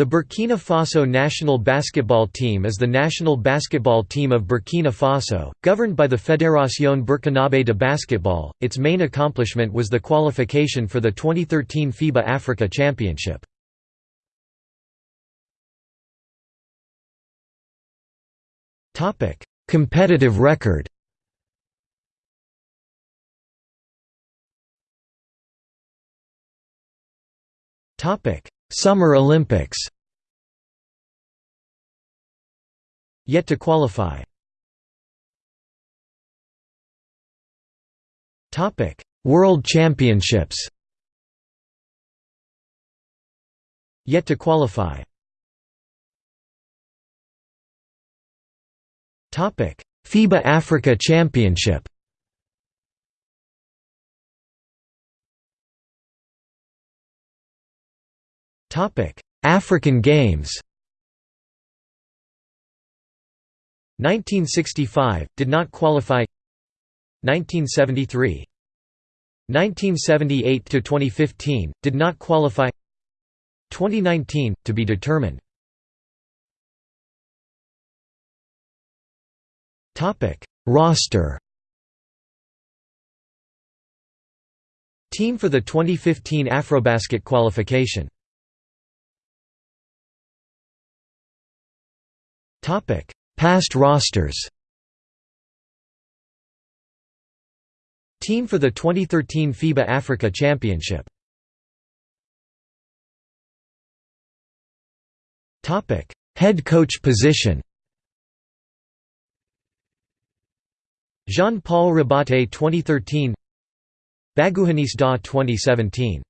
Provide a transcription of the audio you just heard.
The Burkina Faso national basketball team is the national basketball team of Burkina Faso, governed by the Fédération Burkinabé de Basketball. Its main accomplishment was the qualification for the 2013 FIBA Africa Championship. Topic: Competitive record. Topic: Summer Olympics. Yet to qualify. Topic: World Championships. Yet to qualify. Topic: FIBA Africa Championship African Games. 1965 did not qualify. 1973. 1978 to 2015 did not qualify. 2019 to be determined. Topic: Roster. Team for the 2015 Afrobasket qualification. Past rosters. Team for the 2013 FIBA Africa Championship. Topic: Head coach position. Jean-Paul Rabatte 2013 Baguhanis Da 2017